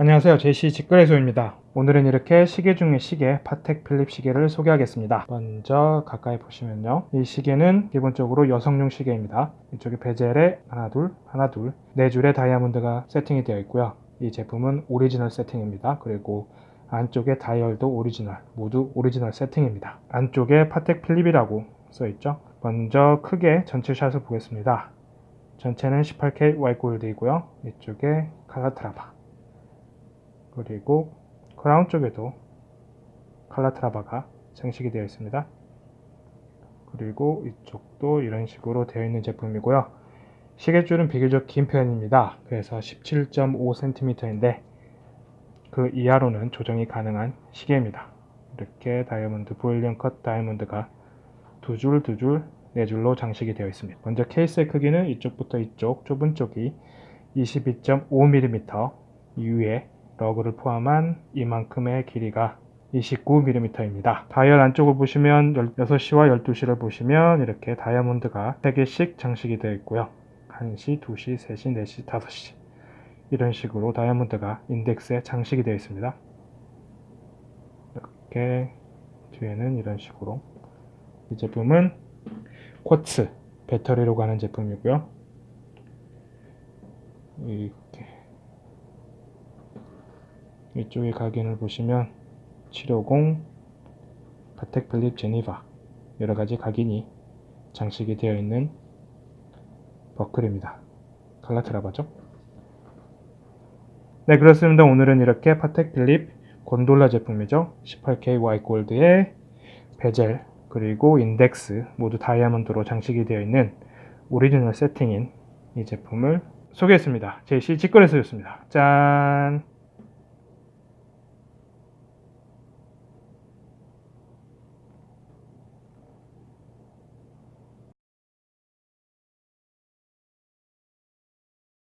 안녕하세요. 제시 직거래소입니다. 오늘은 이렇게 시계 중의 시계 파텍 필립 시계를 소개하겠습니다. 먼저 가까이 보시면요. 이 시계는 기본적으로 여성용 시계입니다. 이쪽에 bezel에 하나 둘 하나 둘 네 줄의 다이아몬드가 세팅이 되어 있고요. 이 제품은 오리지널 세팅입니다. 그리고 안쪽에 다이얼도 오리지널 모두 오리지널 세팅입니다. 안쪽에 파텍 필립이라고 써 있죠? 먼저 크게 전체 shot을 보겠습니다. 전체는 18K 와이골드이고요. 이쪽에 칼라트라바 그리고 크라운 쪽에도 칼라트라바가 장식이 되어 있습니다. 그리고 이쪽도 이런 식으로 되어 있는 제품이고요. 시계줄은 비교적 긴 편입니다. 그래서 17.5cm인데 그 이하로는 조정이 가능한 시계입니다. 이렇게 다이아몬드 보일리언 컷 다이아몬드가 두 줄, 두 줄, 네 줄로 장식이 되어 있습니다. 먼저 케이스의 크기는 이쪽부터 이쪽 좁은 쪽이 22.5mm 이후에 lug를 포함한 이만큼의 길이가 29mm입니다. 다이얼 안쪽을 보시면 6시와 12시를 보시면 이렇게 다이아몬드가 3개씩 장식이 되어 있고요. 1시, 2시, 3시, 4시, 5시 이런 식으로 다이아몬드가 인덱스에 장식이 되어 있습니다. 이렇게 뒤에는 이런 식으로 이 제품은 quartz 배터리로 가는 제품이고요. 이렇게 이쪽에 각인을 보시면 750 파텍 필립 Geneva 여러가지 각인이 장식이 되어 있는 버클입니다. 칼라트라바죠? 네 그렇습니다. 오늘은 이렇게 파텍 필립 곤돌라 제품이죠. 18K Y gold의 bezel 그리고 인덱스 모두 다이아몬드로 장식이 되어 있는 오리지널 세팅인 이 제품을 소개했습니다. 제시 직거래소였습니다. 짠!